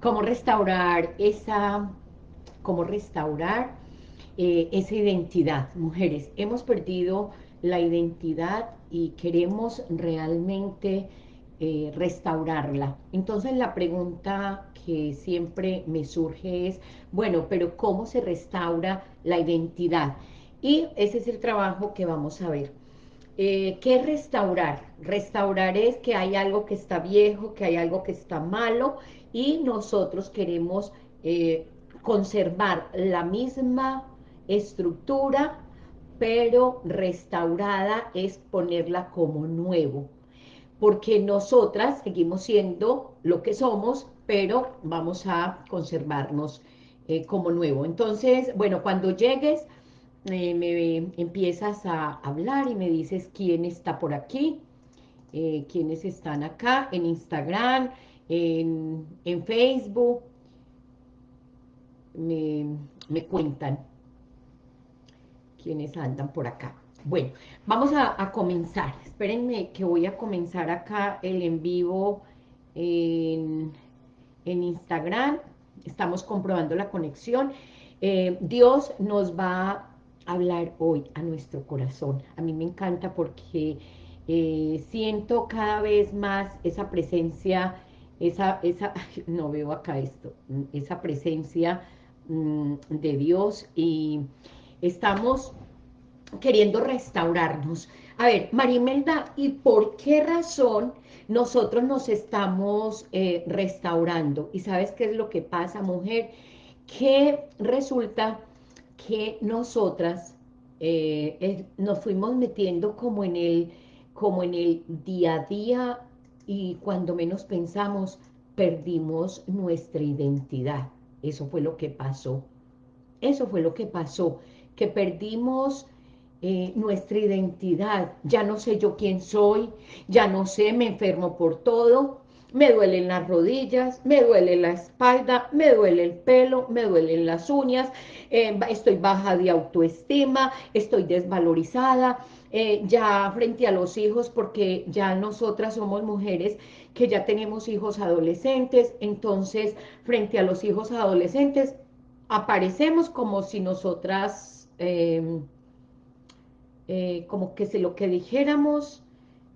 cómo restaurar esa, cómo restaurar eh, esa identidad. Mujeres, hemos perdido la identidad y queremos realmente eh, restaurarla. Entonces la pregunta que siempre me surge es, bueno, pero ¿cómo se restaura la identidad? Y ese es el trabajo que vamos a ver. Eh, ¿Qué es restaurar? Restaurar es que hay algo que está viejo, que hay algo que está malo y nosotros queremos eh, conservar la misma estructura, pero restaurada es ponerla como nuevo porque nosotras seguimos siendo lo que somos, pero vamos a conservarnos eh, como nuevo. Entonces, bueno, cuando llegues, eh, me empiezas a hablar y me dices quién está por aquí, eh, quiénes están acá, en Instagram, en, Facebook, me, me cuentan quiénes andan por acá. Bueno, vamos a, comenzar. Espérenme que voy a comenzar acá el en vivo en, Instagram. Estamos comprobando la conexión. Eh, Dios nos va hablar hoy a nuestro corazón. A mí me encanta porque eh, siento cada vez más esa presencia, esa, esa, no veo acá esto, esa presencia mm, de Dios y estamos queriendo restaurarnos. A ver, Marimelda, ¿y por qué razón nosotros nos estamos eh, restaurando? ¿Y sabes qué es lo que pasa, mujer? Que resulta que nosotras eh, nos fuimos metiendo como en, el, como en el día a día y cuando menos pensamos, perdimos nuestra identidad. Eso fue lo que pasó. Eso fue lo que pasó, que perdimos eh, nuestra identidad. Ya no sé yo quién soy, ya no sé, me enfermo por todo, me duelen las rodillas, me duele la espalda, me duele el pelo, me duelen las uñas, eh, estoy baja de autoestima, estoy desvalorizada, eh, ya frente a los hijos, porque ya nosotras somos mujeres que ya tenemos hijos adolescentes, entonces frente a los hijos adolescentes aparecemos como si nosotras... Eh, como que si lo que dijéramos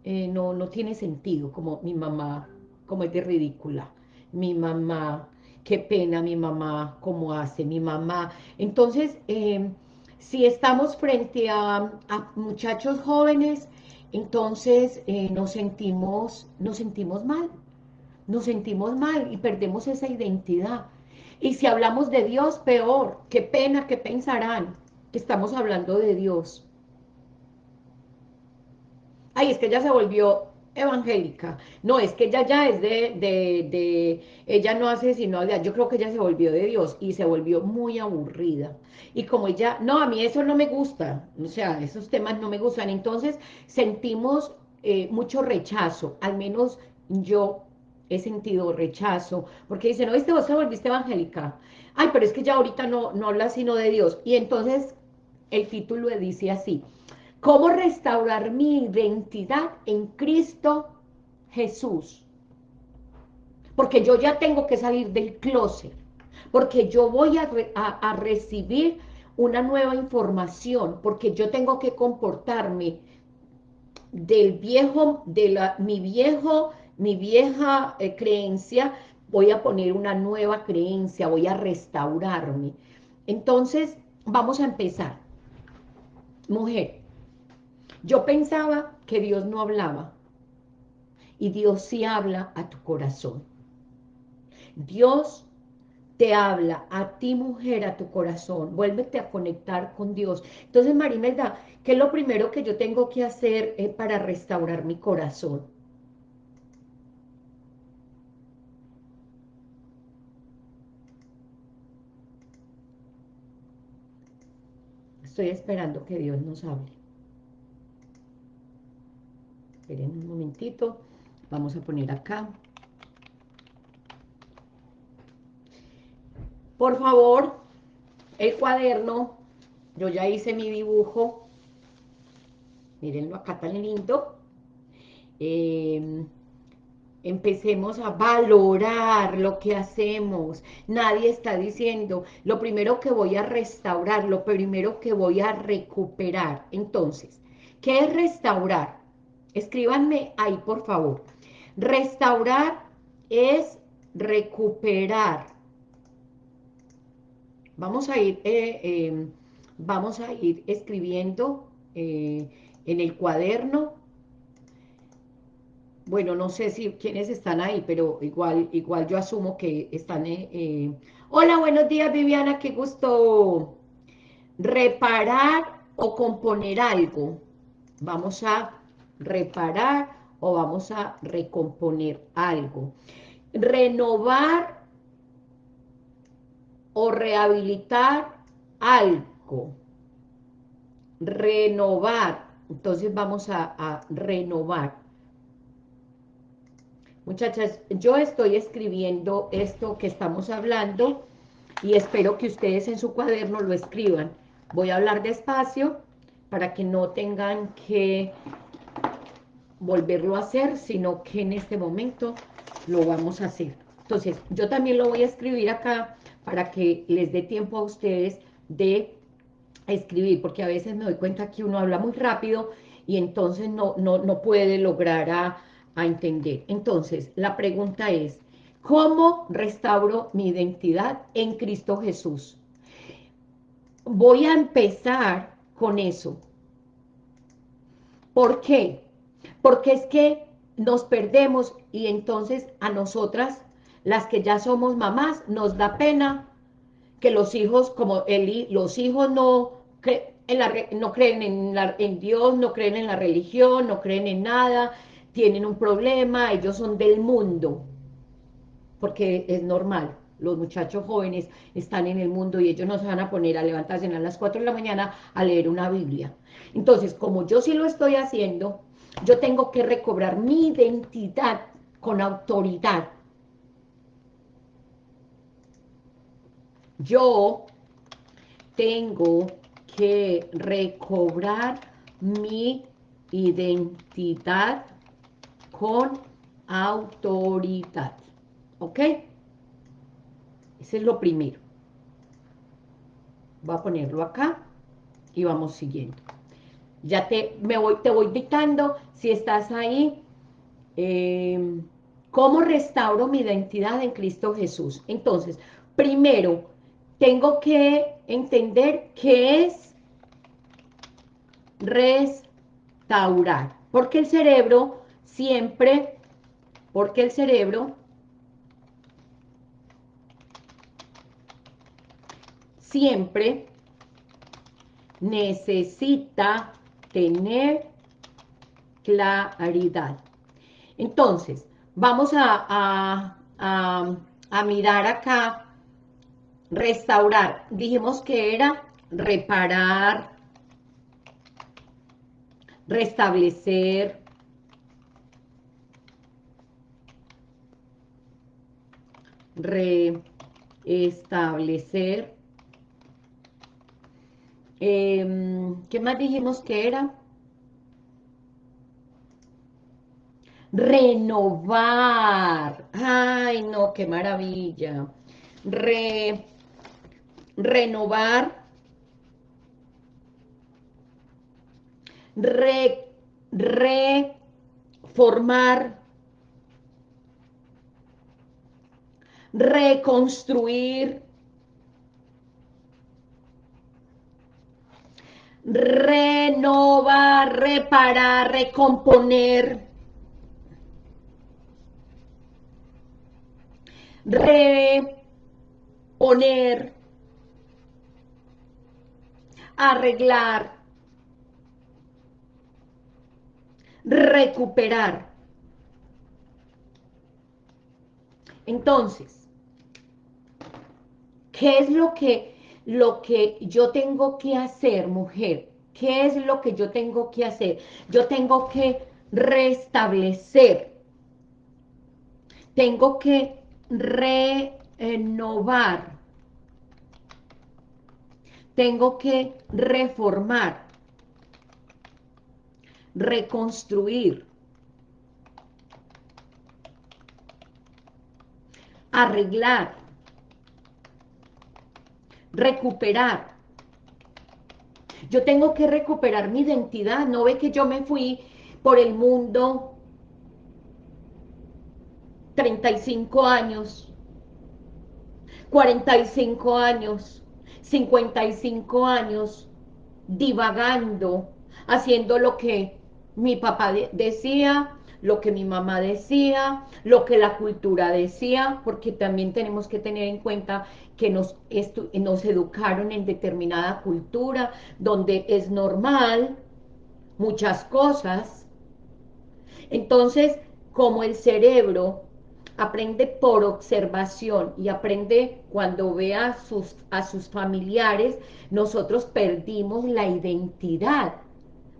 no, no tiene sentido, como mi mamá, como es de ridícula, mi mamá, qué pena mi mamá, cómo hace mi mamá. Entonces, eh, si estamos frente a, muchachos jóvenes, entonces nos, sentimos, nos sentimos mal, nos sentimos mal y perdemos esa identidad. Y si hablamos de Dios, peor, qué pena, qué pensarán, que estamos hablando de Dios. Ay, es que ella se volvió evangélica. No, es que ella ya es de, de, ella no hace sino, yo creo que ella se volvió de Dios y se volvió muy aburrida. Y como ella, no, a mí eso no me gusta, o sea, esos temas no me gustan. Entonces sentimos eh, mucho rechazo, al menos yo he sentido rechazo, porque dicen, no, este vos te volviste evangélica. Ay, pero es que ya ahorita no, no habla sino de Dios. Y entonces el título dice así, ¿Cómo restaurar mi identidad en Cristo Jesús? Porque yo ya tengo que salir del closet, porque yo voy a, recibir una nueva información, porque yo tengo que comportarme del viejo, de la, mi viejo, mi vieja eh, creencia, voy a poner una nueva creencia, voy a restaurarme. Entonces, vamos a empezar. Mujer, yo pensaba que Dios no hablaba. Y Dios sí habla a tu corazón. Dios te habla a ti, mujer, a tu corazón. Vuélvete a conectar con Dios. Entonces, Marimelda, ¿qué es lo primero que yo tengo que hacer eh, para restaurar mi corazón? Estoy esperando que Dios nos hable. Esperen un momentito. Vamos a poner acá. Por favor, el cuaderno. Yo ya hice mi dibujo. Mírenlo acá tan lindo. Em, empecemos a valorar lo que hacemos. Nadie está diciendo, lo primero que voy a restaurar, lo primero que voy a recuperar. Entonces, ¿qué es restaurar? Escríbanme ahí, por favor. Restaurar es recuperar. Vamos a ir, eh, em, vamos a ir escribiendo eh, en el cuaderno bueno, no sé si quiénes están ahí, pero igual, igual yo asumo que están... Eh, Hola, buenos días Viviana, qué gusto reparar o componer algo. Vamos a reparar o vamos a recomponer algo. Renovar o rehabilitar algo. Renovar. Entonces vamos a, renovar. Muchachas, yo estoy escribiendo esto que estamos hablando y espero que ustedes en su cuaderno lo escriban. Voy a hablar despacio para que no tengan que volverlo a hacer, sino que en este momento lo vamos a hacer. Entonces, yo también lo voy a escribir acá para que les dé tiempo a ustedes de escribir, porque a veces me doy cuenta que uno habla muy rápido y entonces no, no, no puede lograr a a entender. Entonces, la pregunta es, ¿cómo restauro mi identidad en Cristo Jesús? Voy a empezar con eso. ¿Por qué? Porque es que nos perdemos y entonces a nosotras, las que ya somos mamás, nos da pena que los hijos, como Eli, los hijos no, no creen en, en Dios, no creen en la religión, no creen en nada, tienen un problema, ellos son del mundo, porque es normal, los muchachos jóvenes están en el mundo y ellos no se van a poner a levantarse a las 4 de la mañana a leer una Biblia. Entonces, como yo sí lo estoy haciendo, yo tengo que recobrar mi identidad con autoridad. Yo tengo que recobrar mi identidad con autoridad. ¿Ok? Ese es lo primero. Voy a ponerlo acá y vamos siguiendo. Ya te, me voy, te voy dictando, si estás ahí, eh, ¿cómo restauro mi identidad en Cristo Jesús? Entonces, primero, tengo que entender qué es restaurar, porque el cerebro siempre, porque el cerebro siempre necesita tener claridad. Entonces, vamos a, a, mirar acá, restaurar. Dijimos que era reparar, restablecer, restablecer. Em, ¿Qué más dijimos que era? Renovar. Ay, no, qué maravilla. Re, renovar. Re, reformar reconstruir, renovar, reparar, recomponer, reponer, arreglar, recuperar. Entonces, ¿Qué es lo que, lo que yo tengo que hacer, mujer? ¿Qué es lo que yo tengo que hacer? Yo tengo que restablecer. Tengo que renovar. Tengo que reformar. Reconstruir. arreglar, recuperar. Yo tengo que recuperar mi identidad, no ve que yo me fui por el mundo 35 años, 45 años, 55 años, divagando, haciendo lo que mi papá decía, lo que mi mamá decía, lo que la cultura decía, porque también tenemos que tener en cuenta que nos, educaron en determinada cultura, donde es normal muchas cosas. Entonces, como el cerebro aprende por observación y aprende cuando ve a sus familiares, nosotros perdimos la identidad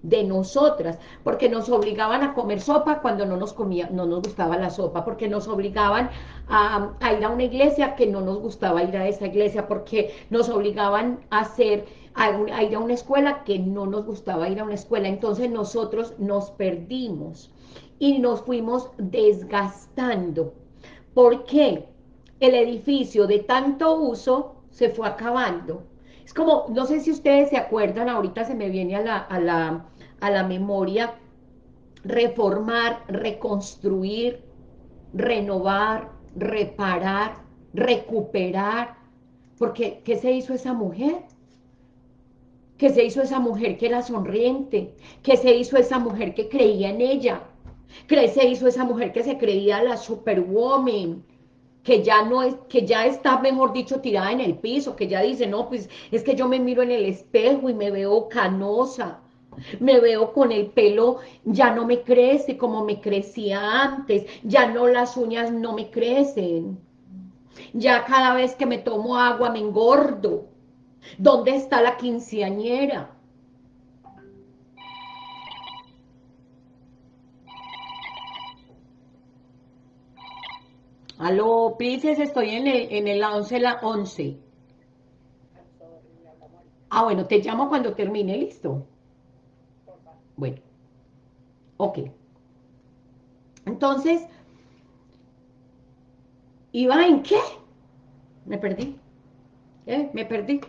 de nosotras, porque nos obligaban a comer sopa cuando no nos comía, no nos gustaba la sopa, porque nos obligaban a, ir a una iglesia que no nos gustaba ir a esa iglesia, porque nos obligaban a hacer a, ir a una escuela que no nos gustaba ir a una escuela, entonces nosotros nos perdimos y nos fuimos desgastando. ¿Por qué? El edificio de tanto uso se fue acabando. Es como, no sé si ustedes se acuerdan, ahorita se me viene a la, a la, a la memoria reformar, reconstruir, renovar, reparar, recuperar, porque ¿qué se hizo esa mujer? ¿Qué se hizo esa mujer que era sonriente? ¿Qué se hizo esa mujer que creía en ella? ¿Qué se hizo esa mujer que se creía la superwoman? que ya no es, que ya está, mejor dicho, tirada en el piso, que ya dice, no, pues es que yo me miro en el espejo y me veo canosa, me veo con el pelo, ya no me crece como me crecía antes, ya no las uñas no me crecen, ya cada vez que me tomo agua me engordo. ¿Dónde está la quinceañera? Aló, Princess, estoy en el, en el 11, la 11. Ah, bueno, te llamo cuando termine, ¿listo? Bueno, ok. Entonces, ¿iba en qué? Me perdí. ¿Eh? Me perdí.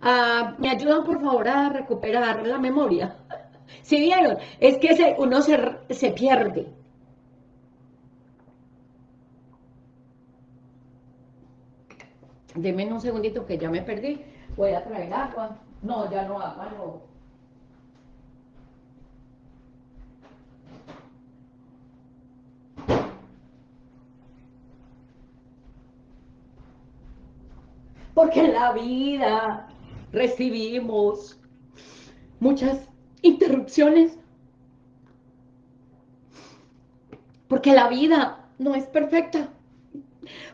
Ah, ¿Me ayudan, por favor, a recuperar la memoria? ¿Sí vieron? Es que uno se, se pierde. Deme un segundito que ya me perdí. Voy a traer agua. No, ya no agua, no. Porque en la vida recibimos muchas interrupciones, porque la vida no es perfecta,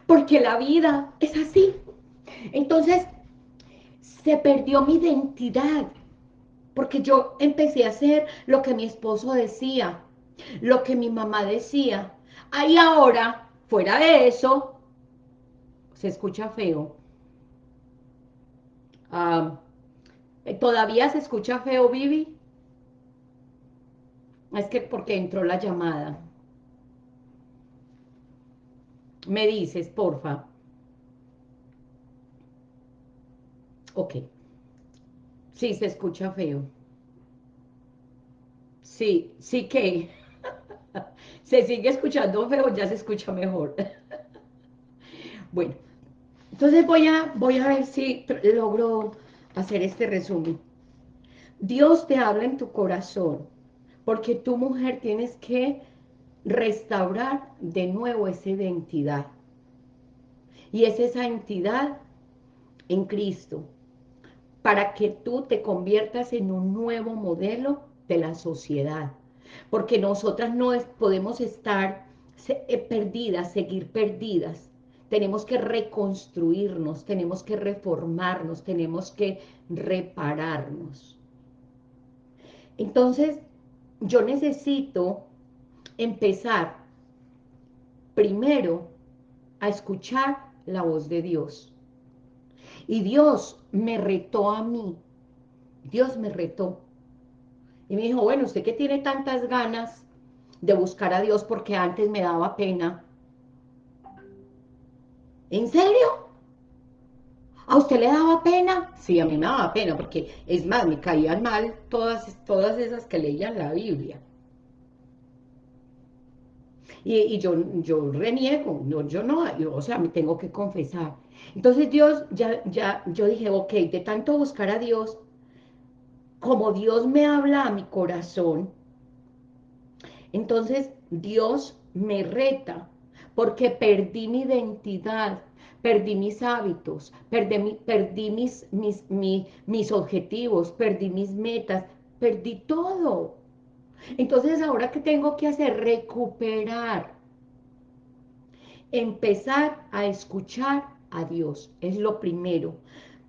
porque la vida es así. Entonces, se perdió mi identidad, porque yo empecé a hacer lo que mi esposo decía, lo que mi mamá decía. Ahí ahora, fuera de eso, se escucha feo, ¿Todavía se escucha feo, Vivi? Es que porque entró la llamada. Me dices, porfa. Ok. Sí, se escucha feo. Sí, sí que. se sigue escuchando feo, ya se escucha mejor. bueno. Entonces voy a, voy a ver si logro hacer este resumen. Dios te habla en tu corazón, porque tu mujer tienes que restaurar de nuevo esa identidad. Y es esa entidad en Cristo, para que tú te conviertas en un nuevo modelo de la sociedad. Porque nosotras no podemos estar eh, perdidas, seguir perdidas, tenemos que reconstruirnos, tenemos que reformarnos, tenemos que repararnos. Entonces, yo necesito empezar primero a escuchar la voz de Dios. Y Dios me retó a mí. Dios me retó. Y me dijo, bueno, usted que tiene tantas ganas de buscar a Dios porque antes me daba pena, ¿En serio? ¿A usted le daba pena? Sí, a mí me daba pena, porque es más, me caían mal todas, todas esas que leían la Biblia. Y, yo, yo reniego, no, yo no, o sea, me tengo que confesar. Entonces Dios, ya, ya, yo dije, ok, de tanto buscar a Dios, como Dios me habla a mi corazón, entonces Dios me reta, porque perdí mi identidad, perdí mis hábitos, perdí, mis objetivos, perdí mis metas, perdí todo. Entonces, ¿ahora qué tengo que hacer? Recuperar. Empezar a escuchar a Dios. Es lo primero.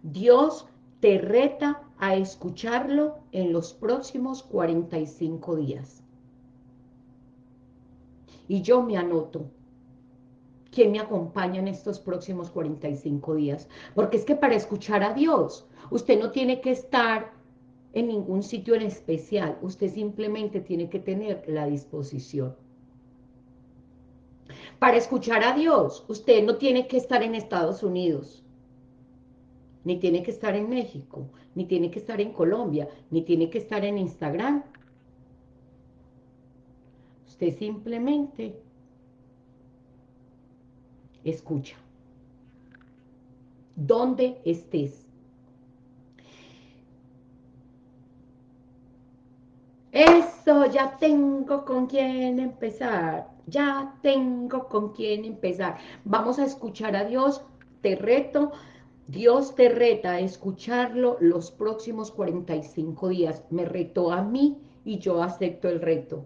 Dios te reta a escucharlo en los próximos 45 días. Y yo me anoto. ¿Quién me acompaña en estos próximos 45 días? Porque es que para escuchar a Dios, usted no tiene que estar en ningún sitio en especial. Usted simplemente tiene que tener la disposición. Para escuchar a Dios, usted no tiene que estar en Estados Unidos, ni tiene que estar en México, ni tiene que estar en Colombia, ni tiene que estar en Instagram. Usted simplemente escucha. Donde estés. Eso, ya tengo con quién empezar. Ya tengo con quién empezar. Vamos a escuchar a Dios. Te reto. Dios te reta a escucharlo los próximos 45 días. Me retó a mí y yo acepto el reto.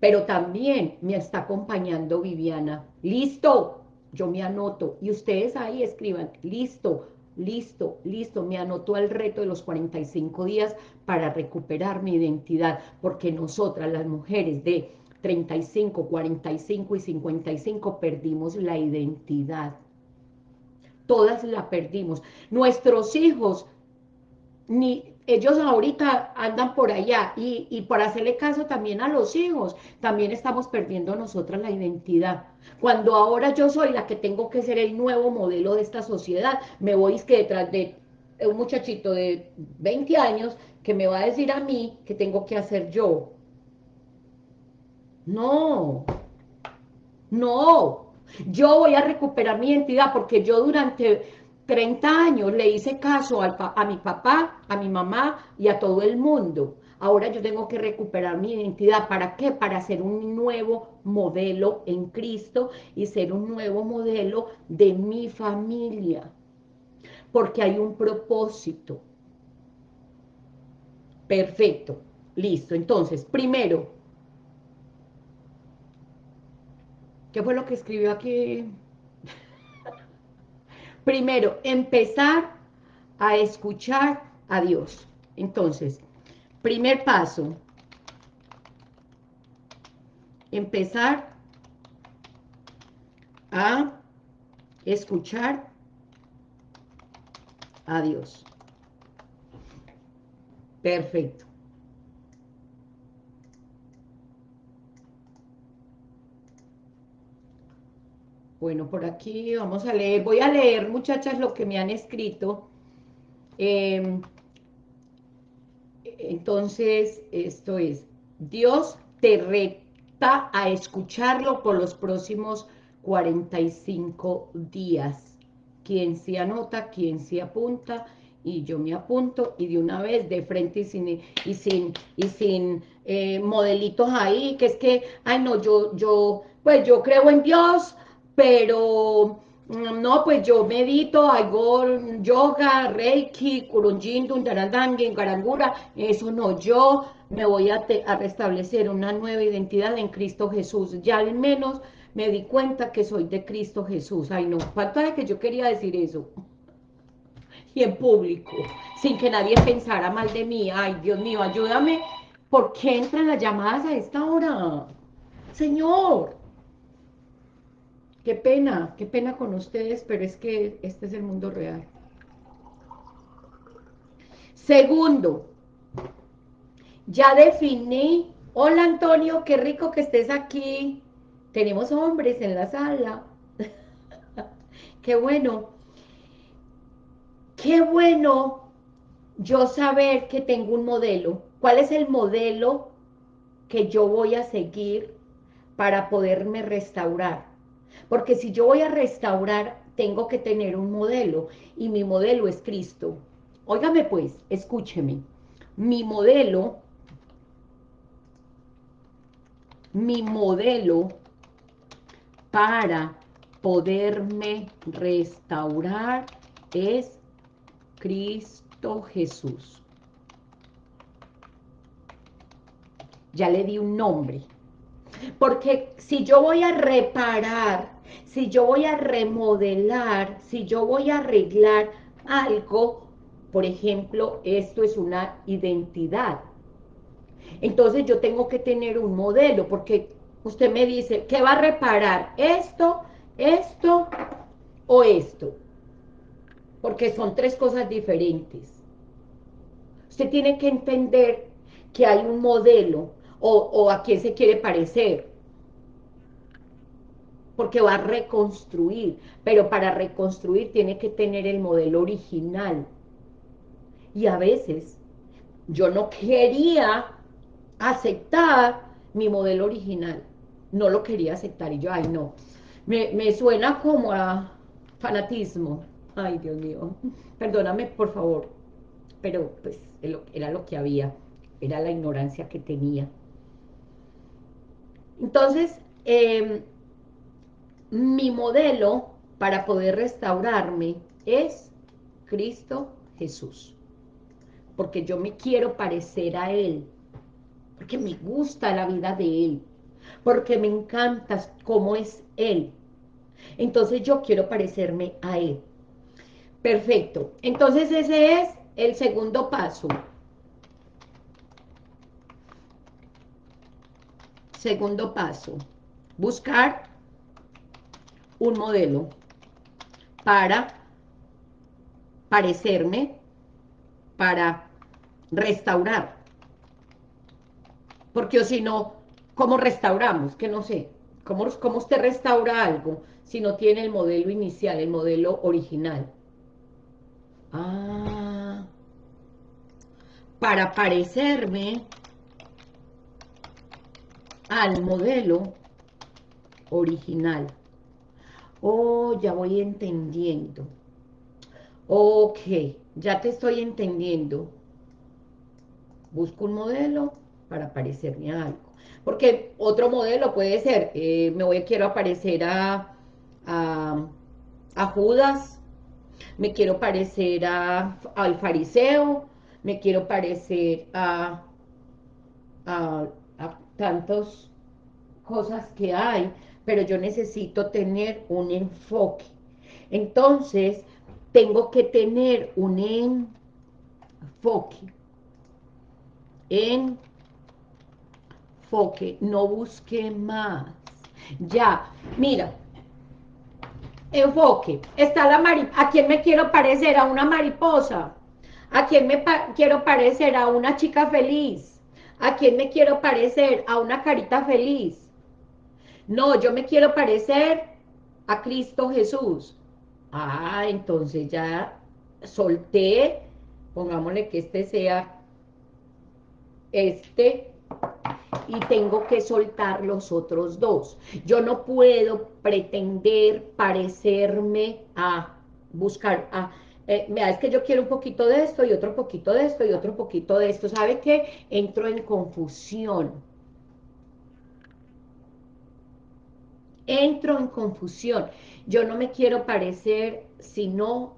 Pero también me está acompañando Viviana. ¡Listo! Yo me anoto. Y ustedes ahí escriban. ¡Listo! listo, listo, me anotó al reto de los 45 días para recuperar mi identidad, porque nosotras, las mujeres de 35, 45 y 55, perdimos la identidad. Todas la perdimos. Nuestros hijos, ni ellos ahorita andan por allá y, y por hacerle caso también a los hijos, también estamos perdiendo nosotras la identidad. Cuando ahora yo soy la que tengo que ser el nuevo modelo de esta sociedad, me voy que detrás de un muchachito de 20 años que me va a decir a mí que tengo que hacer yo. No, no, yo voy a recuperar mi identidad porque yo durante 30 años le hice caso a mi papá, a mi mamá y a todo el mundo. Ahora yo tengo que recuperar mi identidad. ¿Para qué? Para ser un nuevo modelo en Cristo y ser un nuevo modelo de mi familia. Porque hay un propósito. Perfecto. Listo. Entonces, primero, ¿qué fue lo que escribió aquí? Primero, empezar a escuchar a Dios. Entonces, primer paso, empezar a escuchar a Dios. Perfecto. Bueno, por aquí vamos a leer. Voy a leer, muchachas, lo que me han escrito. Em, entonces, esto es, Dios te reta a escucharlo por los próximos 45 días. Quien se anota, quien se apunta, y yo me apunto, y de una vez, de frente y sin, y sin, y sin eh, modelitos ahí, que es que, ay no, yo, yo, pues yo creo en Dios, pero mm, no, pues yo medito, hago yoga, reiki, kurunjin, en garangura, eso no, yo me voy a, a, restablecer una nueva identidad en Cristo Jesús, ya al menos me di cuenta que soy de Cristo Jesús, ay no, falta de que yo quería decir eso, y en público, sin que nadie pensara mal de mí, ay Dios mío, ayúdame, ¿por qué entran las llamadas a esta hora? Señor, Qué pena, qué pena con ustedes, pero es que este es el mundo real. Segundo, ya definí. Hola Antonio, qué rico que estés aquí. Tenemos hombres en la sala. qué bueno. Qué bueno yo saber que tengo un modelo. ¿Cuál es el modelo que yo voy a seguir para poderme restaurar? Porque si yo voy a restaurar, tengo que tener un modelo, y mi modelo es Cristo. Óigame pues, escúcheme. Mi modelo, mi modelo para poderme restaurar es Cristo Jesús. Ya le di un nombre. Porque si yo voy a reparar, si yo voy a remodelar, si yo voy a arreglar algo, por ejemplo, esto es una identidad. Entonces yo tengo que tener un modelo, porque usted me dice, ¿qué va a reparar? ¿Esto, esto o esto? Porque son tres cosas diferentes. Usted tiene que entender que hay un modelo, o, a quién se quiere parecer. Porque va a reconstruir, pero para reconstruir tiene que tener el modelo original. Y a veces yo no quería aceptar mi modelo original. No lo quería aceptar y yo, ay no, me, me suena como a fanatismo. Ay, Dios mío, perdóname por favor, pero pues era lo que había, era la ignorancia que tenía. Entonces, em, mi modelo para poder restaurarme es Cristo Jesús. Porque yo me quiero parecer a Él. Porque me gusta la vida de Él. Porque me encanta cómo es Él. Entonces yo quiero parecerme a Él. Perfecto. Entonces ese es el segundo paso. Segundo paso, buscar un modelo para parecerme, para restaurar. Porque o si no, ¿cómo restauramos? Que no sé. ¿Cómo, ¿Cómo usted restaura algo si no tiene el modelo inicial, el modelo original? Ah, para parecerme al modelo original. Oh, ya voy entendiendo. Ok, ya te estoy entendiendo. Busco un modelo para parecerme a algo. Porque otro modelo puede ser, eh, me voy, quiero aparecer a, a, Judas, me quiero parecer a, al fariseo, me quiero parecer a, a tantas cosas que hay, pero yo necesito tener un enfoque. Entonces, tengo que tener un enfoque. Enfoque, no busque más. Ya, mira, enfoque. Está la mariposa. ¿A quién me quiero parecer? A una mariposa. ¿A quién me quiero parecer? A una chica feliz ¿A quién me quiero parecer? A una carita feliz. No, yo me quiero parecer a Cristo Jesús. Ah, entonces ya solté, pongámosle que este sea este, y tengo que soltar los otros dos. Yo no puedo pretender parecerme a buscar, a eh, es que yo quiero un poquito de esto y otro poquito de esto y otro poquito de esto. ¿Sabe qué? Entro en confusión. Entro en confusión. Yo no me quiero parecer sino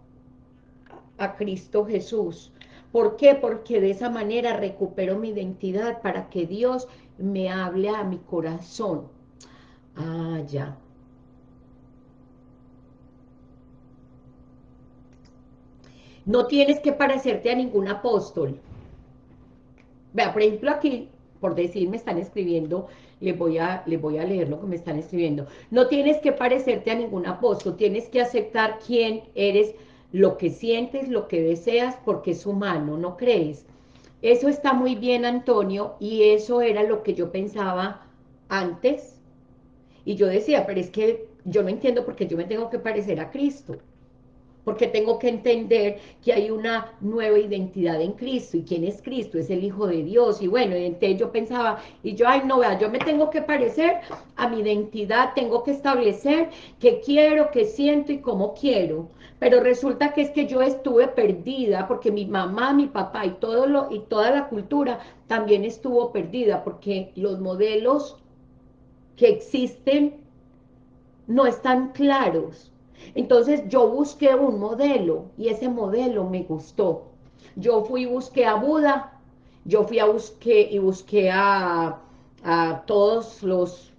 a Cristo Jesús. ¿Por qué? Porque de esa manera recupero mi identidad para que Dios me hable a mi corazón. Ah, ya. No tienes que parecerte a ningún apóstol. Vea, por ejemplo, aquí, por decir, me están escribiendo, les voy, a, les voy a leer lo que me están escribiendo. No tienes que parecerte a ningún apóstol, tienes que aceptar quién eres, lo que sientes, lo que deseas, porque es humano, ¿no crees? Eso está muy bien, Antonio, y eso era lo que yo pensaba antes. Y yo decía, pero es que yo no entiendo por qué yo me tengo que parecer a Cristo porque tengo que entender que hay una nueva identidad en Cristo, y quién es Cristo, es el Hijo de Dios, y bueno, entonces yo pensaba, y yo, ay no, vea, yo me tengo que parecer a mi identidad, tengo que establecer qué quiero, qué siento y cómo quiero, pero resulta que es que yo estuve perdida, porque mi mamá, mi papá y, todo lo, y toda la cultura también estuvo perdida, porque los modelos que existen no están claros, entonces yo busqué un modelo y ese modelo me gustó. Yo fui y busqué a Buda, yo fui a busqué y busqué a, a todos los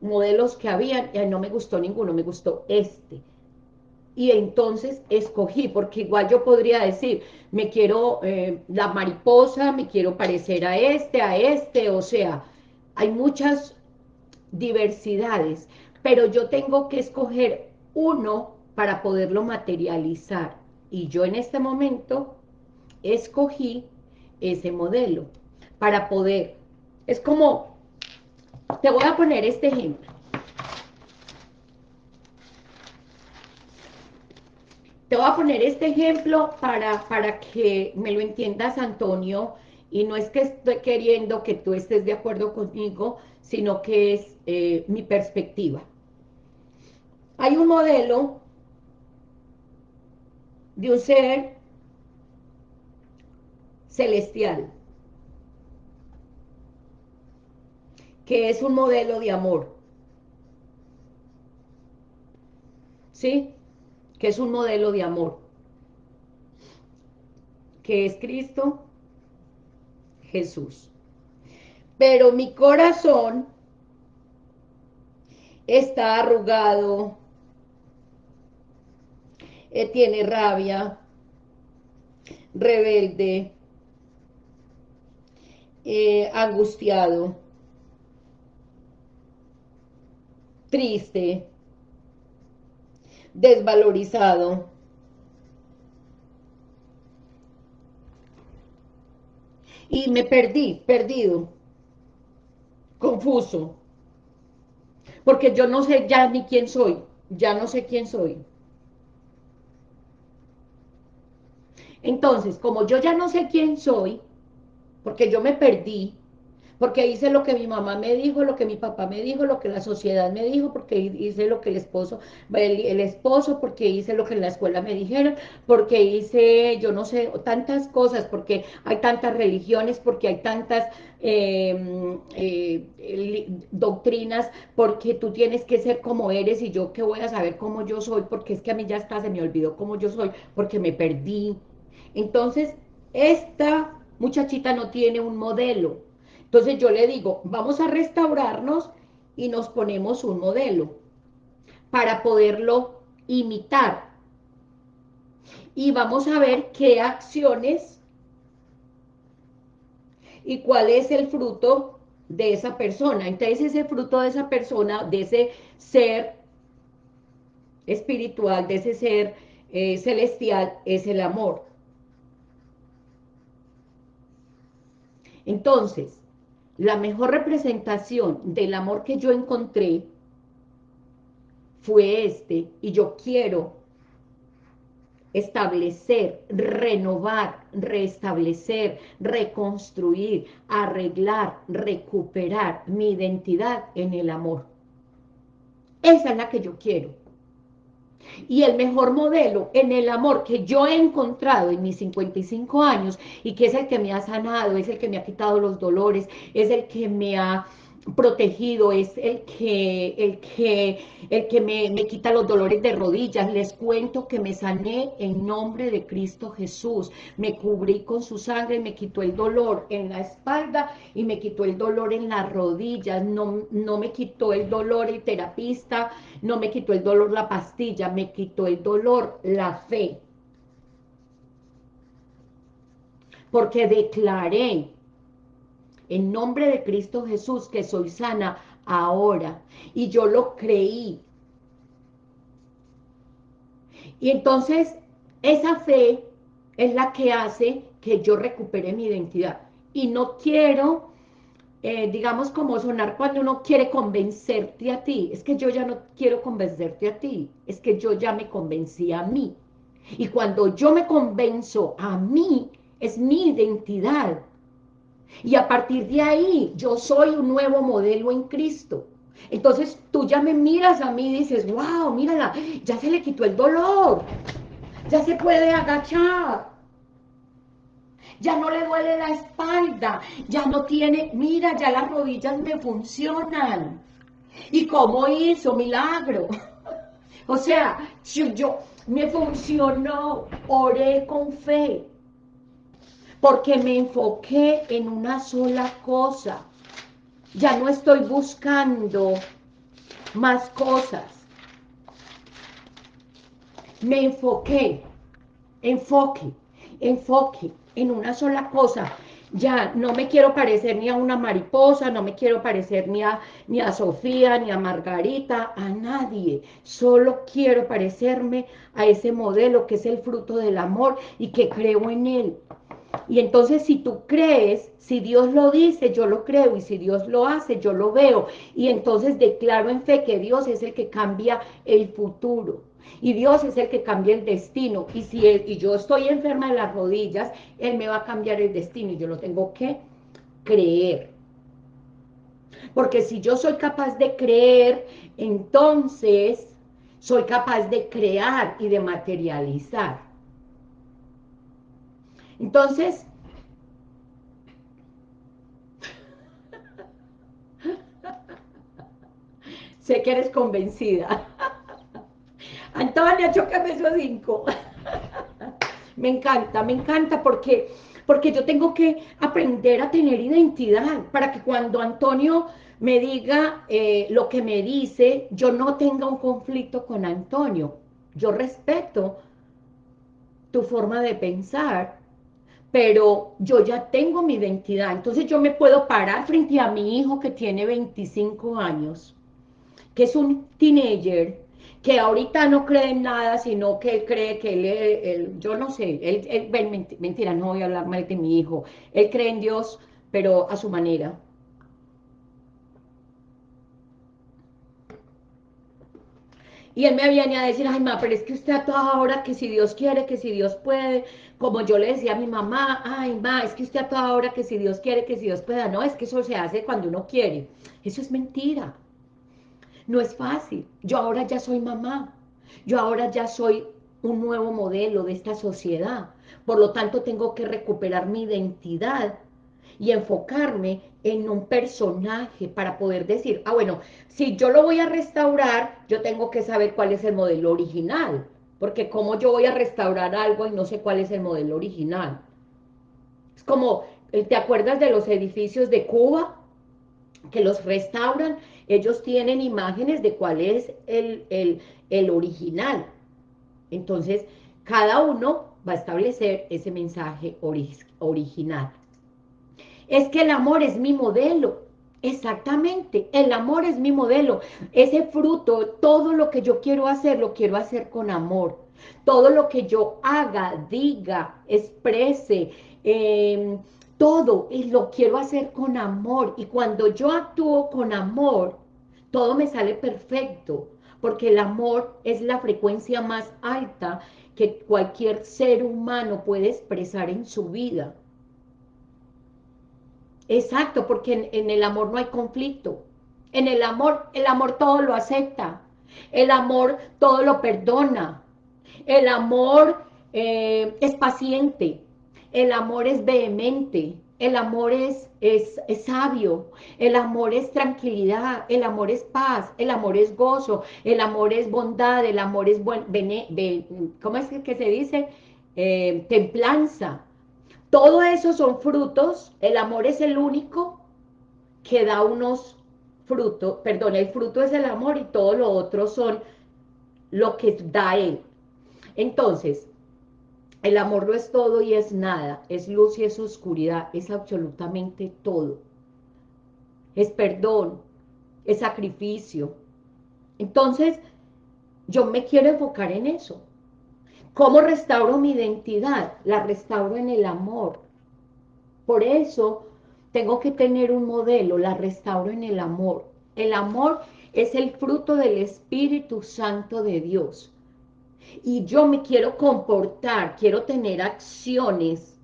modelos que habían y no me gustó ninguno, me gustó este. Y entonces escogí, porque igual yo podría decir, me quiero, eh, la mariposa, me quiero parecer a este, a este, o sea, hay muchas diversidades, pero yo tengo que escoger uno para poderlo materializar. Y yo en este momento escogí ese modelo para poder, es como, te voy a poner este ejemplo. Te voy a poner este ejemplo para, para que me lo entiendas, Antonio, y no es que estoy queriendo que tú estés de acuerdo conmigo, sino que es eh, mi perspectiva. Hay un modelo de un ser celestial, que es un modelo de amor, ¿sí? Que es un modelo de amor, que es Cristo Jesús. Pero mi corazón está arrugado, eh, tiene rabia, rebelde, eh, angustiado, triste, desvalorizado, y me perdí, perdido, confuso, porque yo no sé ya ni quién soy, ya no sé quién soy. Entonces, como yo ya no sé quién soy, porque yo me perdí, porque hice lo que mi mamá me dijo, lo que mi papá me dijo, lo que la sociedad me dijo, porque hice lo que el esposo, el, esposo, porque hice lo que en la escuela me dijeron, porque hice, yo no sé, tantas cosas, porque hay tantas religiones, porque hay tantas em, eh, doctrinas, porque tú tienes que ser como eres y yo que voy a saber cómo yo soy, porque es que a mí ya está, se me olvidó cómo yo soy, porque me perdí, entonces, esta muchachita no tiene un modelo. Entonces yo le digo, vamos a restaurarnos y nos ponemos un modelo para poderlo imitar. Y vamos a ver qué acciones y cuál es el fruto de esa persona. Entonces ese fruto de esa persona, de ese ser espiritual, de ese ser eh, celestial, es el amor. Entonces, la mejor representación del amor que yo encontré fue este, y yo quiero establecer, renovar, restablecer, reconstruir, arreglar, recuperar mi identidad en el amor. Esa es la que yo quiero. Y el mejor modelo en el amor que yo he encontrado en mis 55 años y que es el que me ha sanado, es el que me ha quitado los dolores, es el que me ha protegido, es el que, el que, el que me, me, quita los dolores de rodillas. Les cuento que me sané en nombre de Cristo Jesús. Me cubrí con su sangre, me quitó el dolor en la espalda y me quitó el dolor en las rodillas. No, no me quitó el dolor el terapista, no me quitó el dolor la pastilla, me quitó el dolor la fe. Porque declaré en nombre de Cristo Jesús, que soy sana ahora. Y yo lo creí. Y entonces, esa fe es la que hace que yo recupere mi identidad. Y no quiero eh, digamos, como sonar cuando uno quiere convencerte a ti. Es que yo ya no quiero convencerte a ti, es que yo ya me convencí a mí. Y cuando yo me convenzo a mí, es mi identidad. Y a partir de ahí, yo soy un nuevo modelo en Cristo. Entonces tú ya me miras a mí y dices, wow, mírala, ya se le quitó el dolor, ya se puede agachar, ya no le duele la espalda, ya no tiene, mira, ya las rodillas me funcionan. ¿Y cómo hizo? Milagro. o sea, yo, yo me funcionó, oré con fe, porque me enfoqué en una sola cosa. Ya no estoy buscando más cosas. Me enfoqué, enfoque, enfoque en una sola cosa. Ya no me quiero parecer ni a una mariposa, no me quiero parecer ni a, ni a Sofía, ni a Margarita, a nadie. Solo quiero parecerme a ese modelo que es el fruto del amor y que creo en él. Y entonces si tú crees, si Dios lo dice, yo lo creo, y si Dios lo hace, yo lo veo. Y entonces declaro en fe que Dios es el que cambia el futuro. Y Dios es el que cambia el destino. Y si y yo estoy enferma de las rodillas, Él me va a cambiar el destino. Y yo lo tengo que creer. Porque si yo soy capaz de creer, entonces soy capaz de crear y de materializar. Entonces, sé que eres convencida. Antonia, chócame esos cinco. me encanta, me encanta porque, porque yo tengo que aprender a tener identidad para que cuando Antonio me diga eh, lo que me dice, yo no tenga un conflicto con Antonio. Yo respeto tu forma de pensar, pero yo ya tengo mi identidad. Entonces yo me puedo parar frente a mi hijo que tiene 25 años, que es un teenager, que ahorita no cree en nada, sino que él cree que él, yo no sé, él, mentira, no voy a hablar mal de mi hijo, él cree en Dios, pero a su manera. Y él me viene a decir, ay, ma, pero es que usted a toda hora que si Dios quiere, que si Dios puede, como yo le decía a mi mamá, ay, ma, es que usted a toda hora que si Dios quiere, que si Dios pueda, no, es que eso se hace cuando uno quiere. Eso es mentira. No es fácil. Yo ahora ya soy mamá. Yo ahora ya soy un nuevo modelo de esta sociedad. Por lo tanto, tengo que recuperar mi identidad y enfocarme en un personaje para poder decir, ah, bueno, si yo lo voy a restaurar, yo tengo que saber cuál es el modelo original, porque cómo yo voy a restaurar algo y no sé cuál es el modelo original. Es como, ¿te acuerdas de los edificios de Cuba? Que los restauran ellos tienen imágenes de cuál es el, original. Entonces, cada uno va a establecer ese mensaje original. Es que el amor es mi modelo. Exactamente, el amor es mi modelo. Ese fruto, todo lo que yo quiero hacer, lo quiero hacer con amor. Todo lo que yo haga, diga, exprese, eh, todo y lo quiero hacer con amor. Y cuando yo actúo con amor, todo me sale perfecto, porque el amor es la frecuencia más alta que cualquier ser humano puede expresar en su vida. Exacto, porque en, el amor no hay conflicto. En el amor, el amor todo lo acepta. El amor todo lo perdona. El amor eh, es paciente. El amor es vehemente, el amor es, es, sabio, el amor es tranquilidad, el amor es paz, el amor es gozo, el amor es bondad, el amor es buen, ¿cómo es que se dice? Eh, templanza. Todo eso son frutos, el amor es el único que da unos frutos, perdón, el fruto es el amor y todo lo otro son lo que da él. Entonces, el amor no es todo y es nada, es luz y es oscuridad, es absolutamente todo. Es perdón, es sacrificio. Entonces, yo me quiero enfocar en eso. ¿Cómo restauro mi identidad? La restauro en el amor. Por eso, tengo que tener un modelo, la restauro en el amor. El amor es el fruto del Espíritu Santo de Dios. Y yo me quiero comportar, quiero tener acciones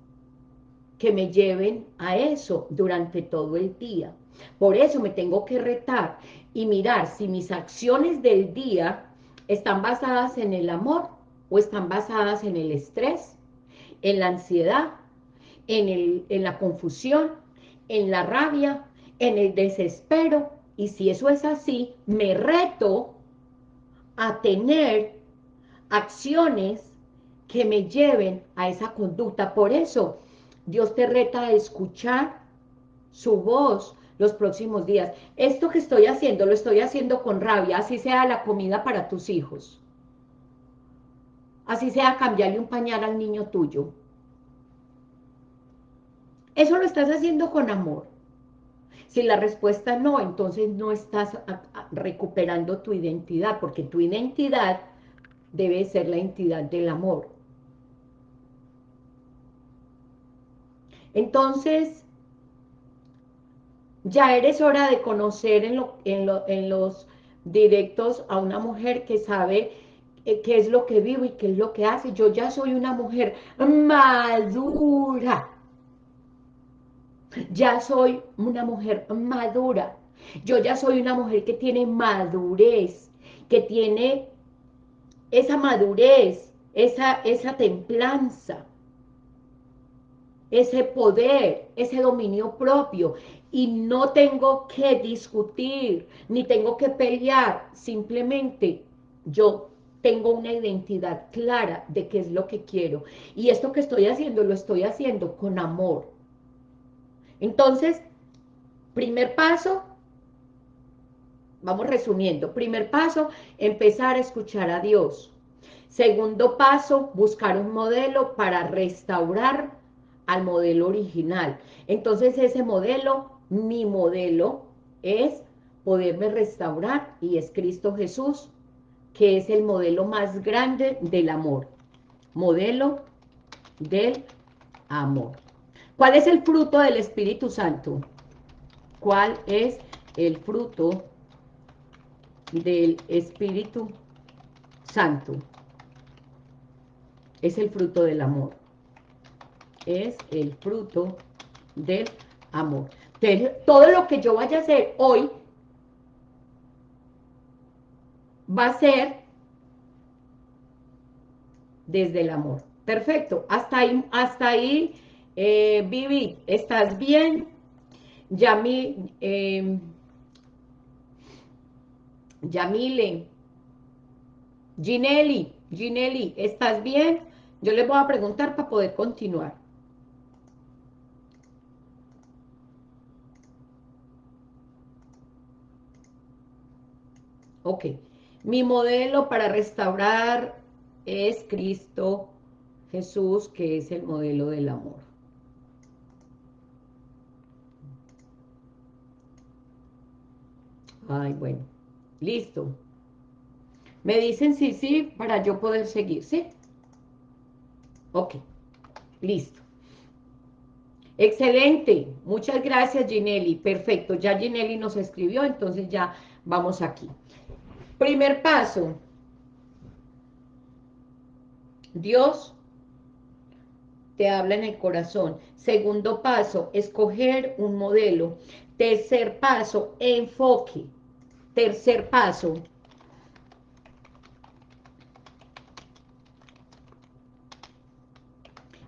que me lleven a eso durante todo el día. Por eso me tengo que retar y mirar si mis acciones del día están basadas en el amor o están basadas en el estrés, en la ansiedad, en, el, en la confusión, en la rabia, en el desespero. Y si eso es así, me reto a tener acciones que me lleven a esa conducta. Por eso, Dios te reta a escuchar su voz los próximos días. Esto que estoy haciendo, lo estoy haciendo con rabia, así sea la comida para tus hijos. Así sea cambiarle un pañal al niño tuyo. Eso lo estás haciendo con amor. Si la respuesta no, entonces no estás recuperando tu identidad, porque tu identidad debe ser la identidad del amor. Entonces, ya eres hora de conocer en, los directos a una mujer que sabe qué es lo que vivo y qué es lo que hace. Yo ya soy una mujer madura. Ya soy una mujer madura. Yo ya soy una mujer que tiene madurez, que tiene esa madurez, esa, esa templanza, ese poder, ese dominio propio. Y no tengo que discutir, ni tengo que pelear, simplemente yo tengo una identidad clara de qué es lo que quiero. Y esto que estoy haciendo, lo estoy haciendo con amor. Entonces, primer paso, vamos resumiendo. Primer paso, empezar a escuchar a Dios. Segundo paso, buscar un modelo para restaurar al modelo original. Entonces ese modelo, mi modelo, es poderme restaurar y es Cristo Jesús, que es el modelo más grande del amor. Modelo del amor. ¿Cuál es el fruto del Espíritu Santo? ¿Cuál es el fruto del Espíritu Santo? Es el fruto del amor es el fruto del amor. todo lo que yo vaya a hacer hoy va a ser desde el amor. Perfecto, hasta ahí, hasta ahí, eh, Vivi, ¿estás bien? Yami, eh, Yamile, Ginelli, Ginelli, ¿estás bien? Yo les voy a preguntar para poder continuar. Ok, mi modelo para restaurar es Cristo Jesús, que es el modelo del amor. Ay, bueno, listo. Me dicen sí, sí, para yo poder seguir, ¿sí? Ok, listo. Excelente, muchas gracias Ginelli, perfecto, ya Ginelli nos escribió, entonces ya vamos aquí. Primer paso. Dios te habla en el corazón. Segundo paso, escoger un modelo. Tercer paso, enfoque. Tercer paso,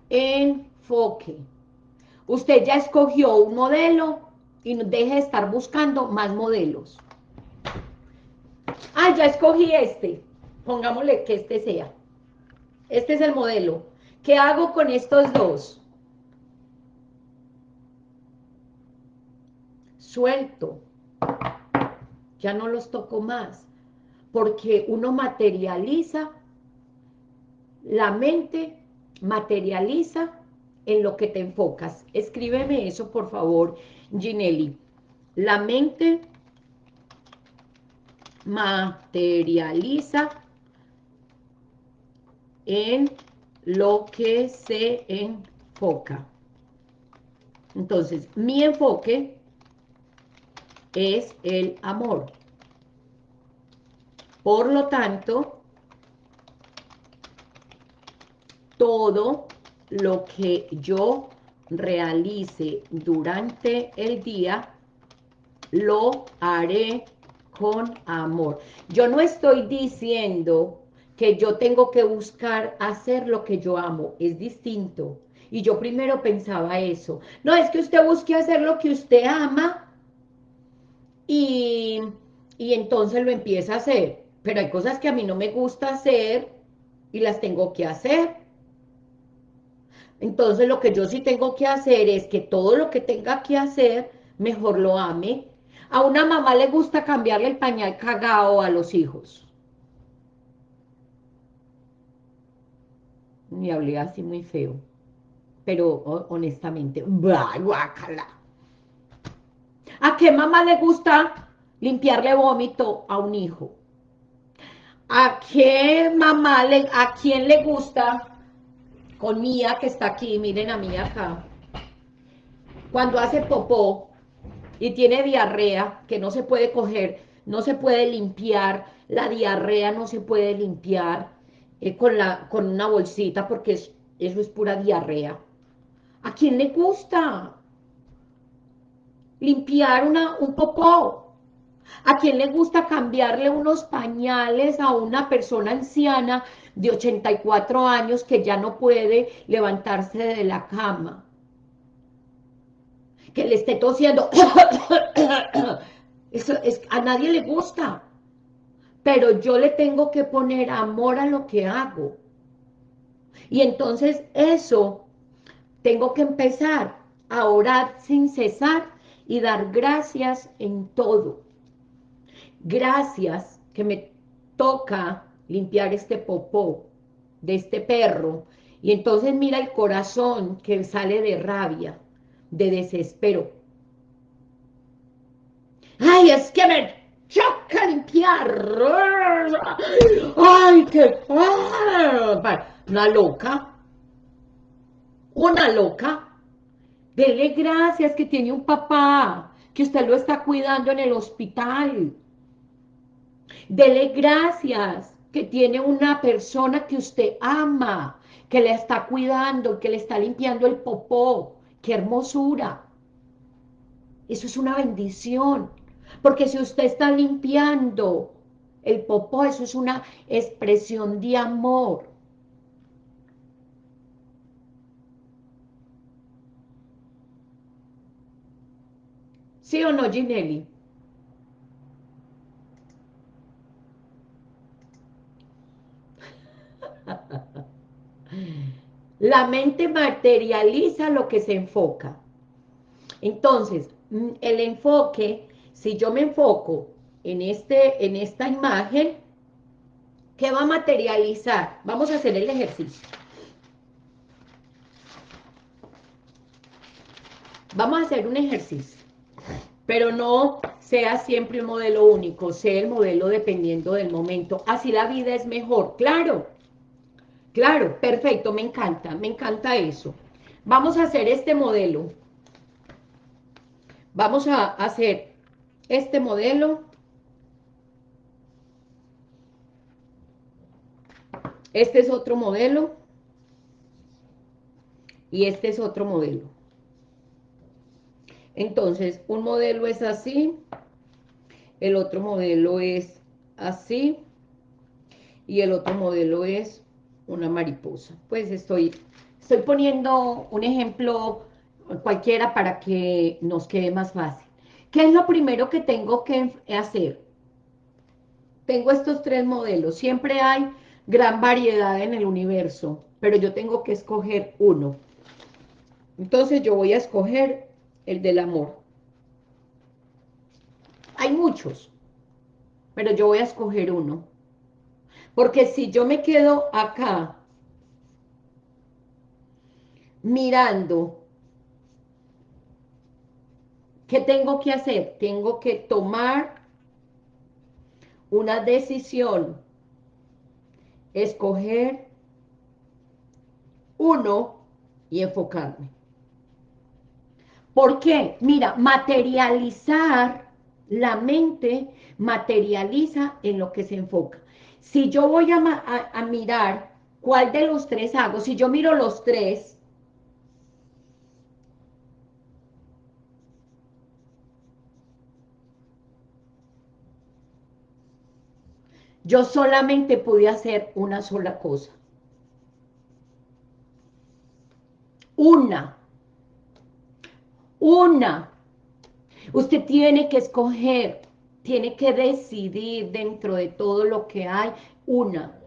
enfoque. Usted ya escogió un modelo y deje de estar buscando más modelos. Ya escogí este. Pongámosle que este sea. Este es el modelo. ¿Qué hago con estos dos? Suelto. Ya no los toco más. Porque uno materializa, la mente materializa en lo que te enfocas. Escríbeme eso, por favor, Ginelli. La mente materializa en lo que se enfoca. Entonces, mi enfoque es el amor. Por lo tanto, todo lo que yo realice durante el día, lo haré con amor. Yo no estoy diciendo que yo tengo que buscar hacer lo que yo amo, es distinto. Y yo primero pensaba eso. No, es que usted busque hacer lo que usted ama y, y entonces lo empieza a hacer. Pero hay cosas que a mí no me gusta hacer y las tengo que hacer. Entonces lo que yo sí tengo que hacer es que todo lo que tenga que hacer, mejor lo ame. A una mamá le gusta cambiarle el pañal cagado a los hijos. Y hablé así muy feo. Pero honestamente, guácala. ¿A qué mamá le gusta limpiarle vómito a un hijo? ¿A qué mamá, le, a quién le gusta con Mía que está aquí, miren a Mía acá, cuando hace popó y tiene diarrea, que no se puede coger, no se puede limpiar, la diarrea no se puede limpiar eh, con, la, con una bolsita porque eso es pura diarrea. ¿A quién le gusta limpiar una, un popó? ¿A quién le gusta cambiarle unos pañales a una persona anciana de 84 años que ya no puede levantarse de la cama? Que le esté tosiendo. Eso es, a nadie le gusta. Pero yo le tengo que poner amor a lo que hago. Y entonces eso, tengo que empezar a orar sin cesar y dar gracias en todo gracias que me toca limpiar este popó de este perro, y entonces mira el corazón que sale de rabia, de desespero. ¡Ay, es que me choca limpiar! ¡Ay, qué... Una loca, una loca. Dele gracias que tiene un papá, que usted lo está cuidando en el hospital, Dele gracias que tiene una persona que usted ama, que le está cuidando, que le está limpiando el popó. ¡Qué hermosura! Eso es una bendición. Porque si usted está limpiando el popó, eso es una expresión de amor. ¿Sí o no, Ginelli? La mente materializa lo que se enfoca. Entonces, mm, el enfoque, si yo me enfoco en, este, en esta imagen, ¿qué va a materializar? Vamos a hacer el ejercicio. Vamos a hacer un ejercicio, pero no sea siempre un modelo único, sea el modelo dependiendo del momento. Así la vida es mejor, claro. Claro, perfecto, me encanta, me encanta eso. Vamos a hacer este modelo. Vamos a hacer este modelo. Este es otro modelo. Y este es otro modelo. Entonces, un modelo es así. El otro modelo es así. Y el otro modelo es una mariposa. Pues estoy, estoy poniendo un ejemplo cualquiera para que nos quede más fácil. ¿Qué es lo primero que tengo que hacer? Tengo estos tres modelos. Siempre hay gran variedad en el universo, pero yo tengo que escoger uno. Entonces yo voy a escoger el del amor. Hay muchos, pero yo voy a escoger uno. Porque si yo me quedo acá mirando, ¿qué tengo que hacer? Tengo que tomar una decisión, escoger uno y enfocarme. ¿Por qué? Mira, materializar, la mente materializa en lo que se enfoca. Si yo voy a, mirar cuál de los tres hago, si yo miro los tres, yo solamente pude hacer una sola cosa. Una. Una. Usted tiene que escoger, tiene que decidir dentro de todo lo que hay, una.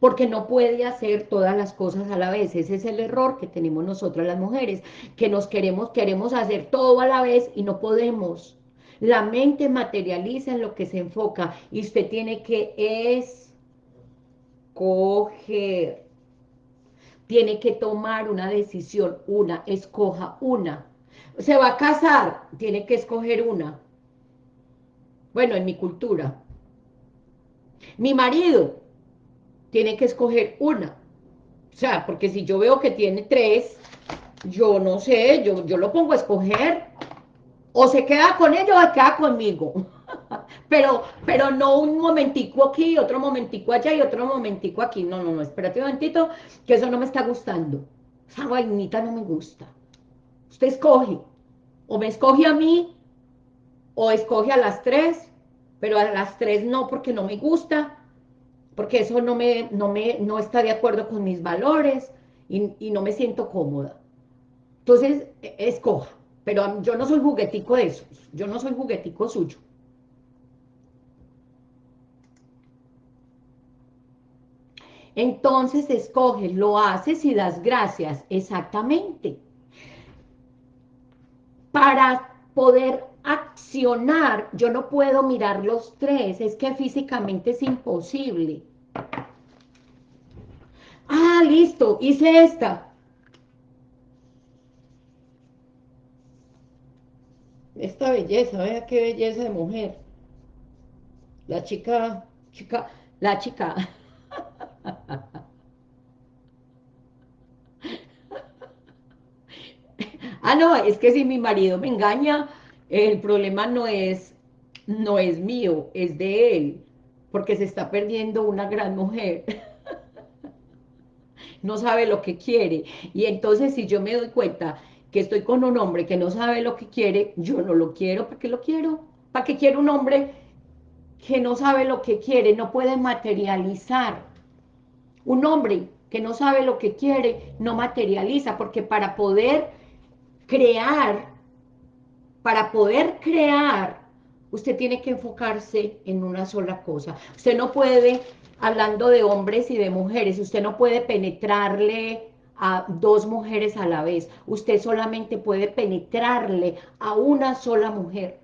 Porque no puede hacer todas las cosas a la vez. Ese es el error que tenemos nosotras las mujeres, que nos queremos, queremos hacer todo a la vez y no podemos. La mente materializa en lo que se enfoca y usted tiene que escoger. Tiene que tomar una decisión, una, escoja una. Se va a casar, tiene que escoger una. Bueno, en mi cultura. Mi marido, tiene que escoger una. O sea, porque si yo veo que tiene tres, yo no sé, yo, yo lo pongo a escoger o se queda con ellos o se queda conmigo. pero, pero no un momentico aquí, otro momentico allá y otro momentico aquí. No, no, no, espérate un momentito, que eso no me está gustando. Esa vainita no me gusta. Usted escoge. O me escoge a mí, o escoge a las tres, pero a las tres no porque no me gusta, porque eso no, me, no, me, no está de acuerdo con mis valores y, y no me siento cómoda. Entonces, e, escoja. Pero yo no soy juguetico de esos, yo no soy juguetico suyo. Entonces escoges, lo haces y das gracias, exactamente. Para poder accionar, yo no puedo mirar los tres, es que físicamente es imposible. Ah, listo, hice esta. esta belleza, vea qué belleza de mujer. La chica, chica, la chica. ah, no, es que si mi marido me engaña, el problema no es, no es mío, es de él, porque se está perdiendo una gran mujer. no sabe lo que quiere. Y entonces si yo me doy cuenta que estoy con un hombre que no sabe lo que quiere, yo no lo quiero, ¿para qué lo quiero? ¿Para qué quiero un hombre que no sabe lo que quiere, no puede materializar? Un hombre que no sabe lo que quiere, no materializa, porque para poder crear, para poder crear, usted tiene que enfocarse en una sola cosa. Usted no puede, hablando de hombres y de mujeres, usted no puede penetrarle a dos mujeres a la vez. Usted solamente puede penetrarle a una sola mujer.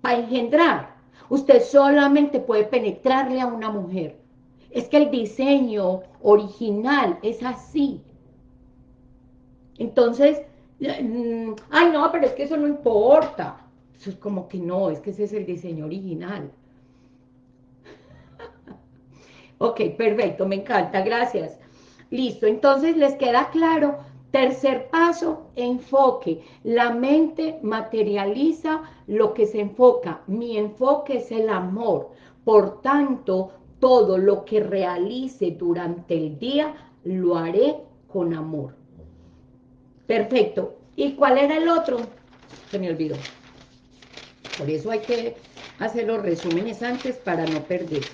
Para engendrar, usted solamente puede penetrarle a una mujer. Es que el diseño original es así. Entonces, ay no, pero es que eso no importa. Eso es como que no, es que ese es el diseño original. ok, perfecto, me encanta, gracias. Listo, entonces les queda claro. Tercer paso, enfoque. La mente materializa lo que se enfoca. Mi enfoque es el amor. Por tanto, todo lo que realice durante el día, lo haré con amor. Perfecto. ¿Y cuál era el otro? Se me olvidó. Por eso hay que hacer los resúmenes antes para no perder.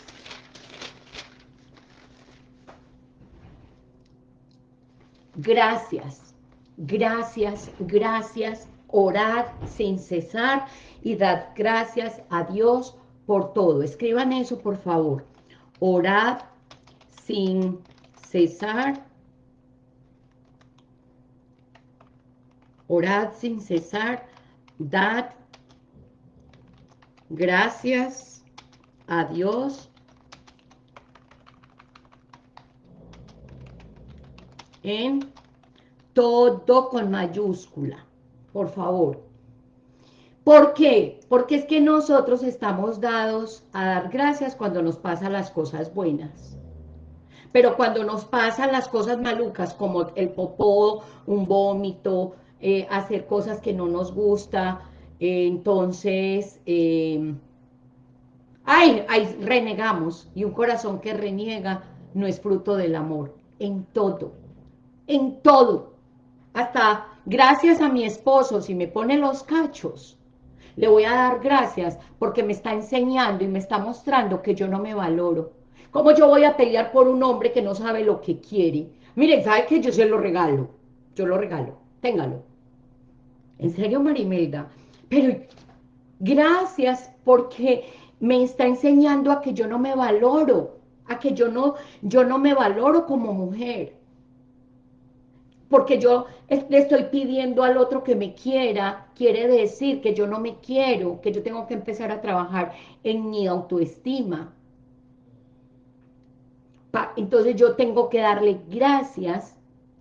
gracias, gracias, gracias, orad sin cesar y dad gracias a Dios por todo. Escriban eso, por favor. Orad sin cesar. Orad sin cesar. Dad gracias a Dios en todo con mayúscula, por favor. ¿Por qué? Porque es que nosotros estamos dados a dar gracias cuando nos pasan las cosas buenas. Pero cuando nos pasan las cosas malucas, como el popó, un vómito, eh, hacer cosas que no nos gusta, entonces, eh, ay, ay, renegamos, y un corazón que reniega no es fruto del amor, en todo, en todo, hasta gracias a mi esposo, si me pone los cachos, le voy a dar gracias porque me está enseñando y me está mostrando que yo no me valoro. ¿Cómo yo voy a pelear por un hombre que no sabe lo que quiere? Miren, ¿sabe que Yo se lo regalo. Yo lo regalo. Téngalo. En serio, Marimelda. Pero gracias porque me está enseñando a que yo no me valoro, a que yo no, yo no me valoro como mujer. Porque yo le estoy pidiendo al otro que me quiera, quiere decir que yo no me quiero, que yo tengo que empezar a trabajar en mi autoestima. Entonces yo tengo que darle gracias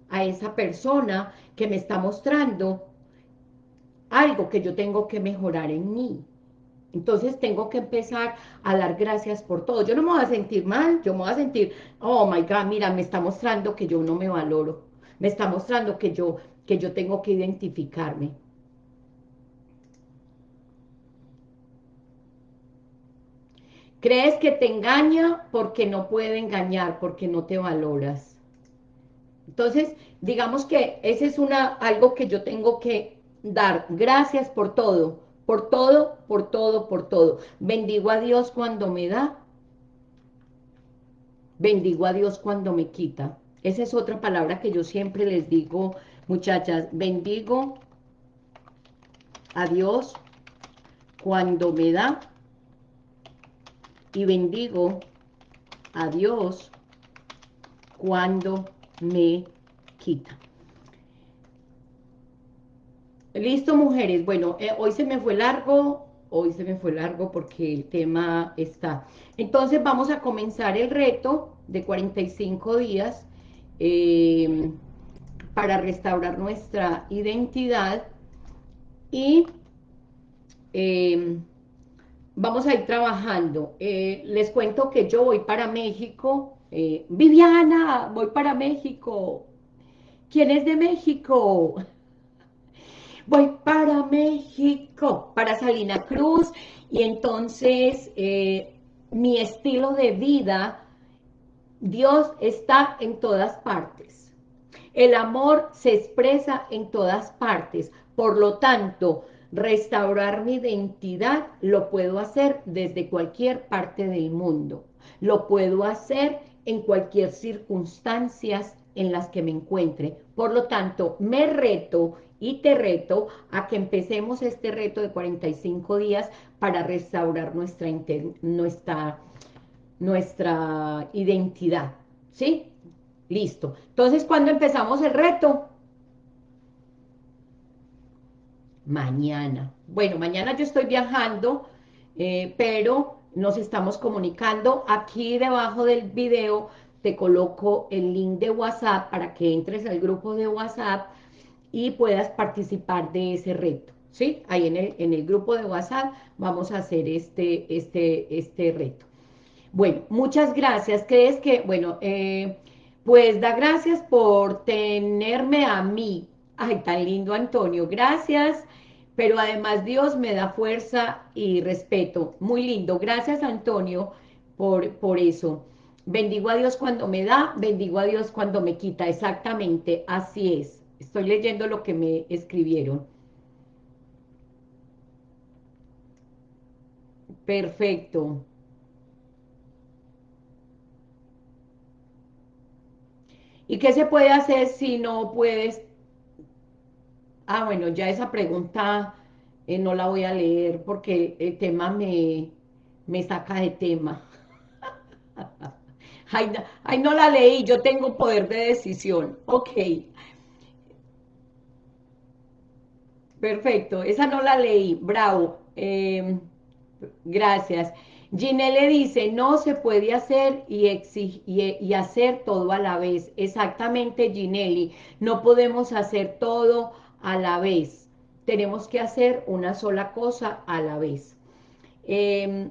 a esa persona que me está mostrando algo que yo tengo que mejorar en mí. Entonces tengo que empezar a dar gracias por todo. Yo no me voy a sentir mal, yo me voy a sentir, oh my God, mira, me está mostrando que yo no me valoro. Me está mostrando que yo, que yo tengo que identificarme. Crees que te engaña porque no puede engañar, porque no te valoras. Entonces, digamos que ese es una, algo que yo tengo que dar. Gracias por todo, por todo, por todo, por todo. Bendigo a Dios cuando me da. Bendigo a Dios cuando me quita. Esa es otra palabra que yo siempre les digo, muchachas. Bendigo a Dios cuando me da y bendigo a Dios cuando me quita. Listo, mujeres. Bueno, eh, hoy se me fue largo, hoy se me fue largo porque el tema está. Entonces vamos a comenzar el reto de 45 días em, para restaurar nuestra identidad y em, vamos a ir trabajando. Eh, les cuento que yo voy para México. Eh, Viviana, voy para México. ¿Quién es de México? Voy para México, para Salina Cruz, y entonces eh, mi estilo de vida, Dios está en todas partes. El amor se expresa en todas partes. Por lo tanto, Restaurar mi identidad lo puedo hacer desde cualquier parte del mundo. Lo puedo hacer en cualquier circunstancias en las que me encuentre. Por lo tanto, me reto y te reto a que empecemos este reto de 45 días para restaurar nuestra, nuestra, nuestra identidad. ¿Sí? Listo. Entonces, cuando empezamos el reto? mañana. Bueno, mañana yo estoy viajando, eh, pero nos estamos comunicando. Aquí debajo del video te coloco el link de WhatsApp para que entres al grupo de WhatsApp y puedas participar de ese reto. ¿Sí? Ahí en el, en el grupo de WhatsApp vamos a hacer este, este, este reto. Bueno, muchas gracias. ¿Crees que, bueno, eh, pues da gracias por tenerme a mí. Ay, tan lindo, Antonio. Gracias pero además Dios me da fuerza y respeto. Muy lindo. Gracias, Antonio, por, por eso. Bendigo a Dios cuando me da, bendigo a Dios cuando me quita. Exactamente, así es. Estoy leyendo lo que me escribieron. Perfecto. ¿Y qué se puede hacer si no puedes Ah, bueno, ya esa pregunta eh, no la voy a leer porque el tema me, me saca de tema. ay, no, la leí, yo tengo poder de decisión. Ok. Perfecto, esa no la leí, bravo. Em, gracias. Ginelle dice, no se puede hacer y, y, hacer todo a la vez. Exactamente, Ginelli, no podemos hacer todo a la vez. Tenemos que hacer una sola cosa a la vez. Em,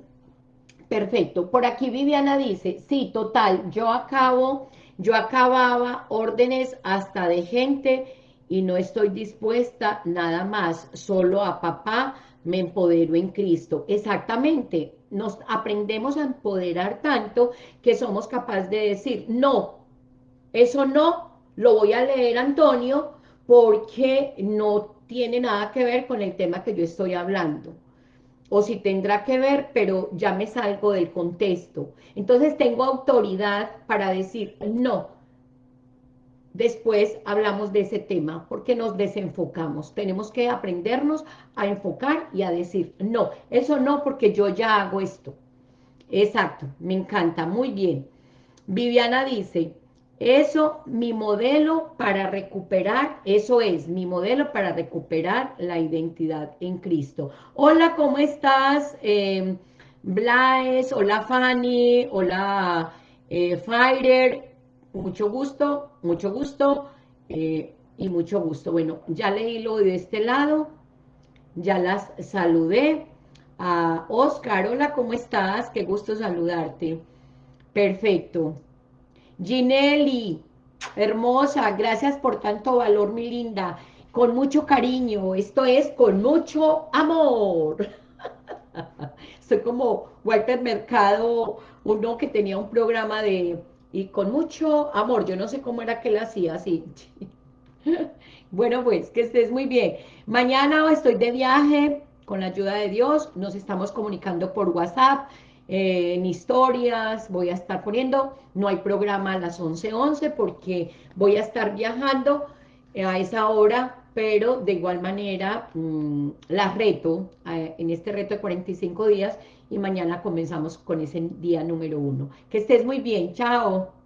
perfecto. Por aquí Viviana dice, sí, total, yo acabo, yo acababa órdenes hasta de gente y no estoy dispuesta nada más, solo a papá me empodero en Cristo. Exactamente, nos aprendemos a empoderar tanto que somos capaces de decir, no, eso no, lo voy a leer Antonio porque no tiene nada que ver con el tema que yo estoy hablando. O si tendrá que ver, pero ya me salgo del contexto. Entonces tengo autoridad para decir, no, después hablamos de ese tema, porque nos desenfocamos. Tenemos que aprendernos a enfocar y a decir, no, eso no, porque yo ya hago esto. Exacto, me encanta, muy bien. Viviana dice, eso, mi modelo para recuperar, eso es, mi modelo para recuperar la identidad en Cristo. Hola, ¿cómo estás? Eh, hola Fanny, hola eh, mucho gusto, mucho gusto eh, y mucho gusto. Bueno, ya leí lo de este lado, ya las saludé. A Oscar, hola, ¿cómo estás? Qué gusto saludarte. Perfecto. Ginelli, hermosa, gracias por tanto valor, mi linda. Con mucho cariño, esto es con mucho amor. Soy como Walter Mercado, uno que tenía un programa de... Y con mucho amor, yo no sé cómo era que lo hacía así. bueno, pues, que estés muy bien. Mañana estoy de viaje, con la ayuda de Dios, nos estamos comunicando por WhatsApp, eh, en historias, voy a estar poniendo, no hay programa a las 11.11 11 porque voy a estar viajando a esa hora, pero de igual manera mm, la reto eh, en este reto de 45 días y mañana comenzamos con ese día número uno. Que estés muy bien, chao.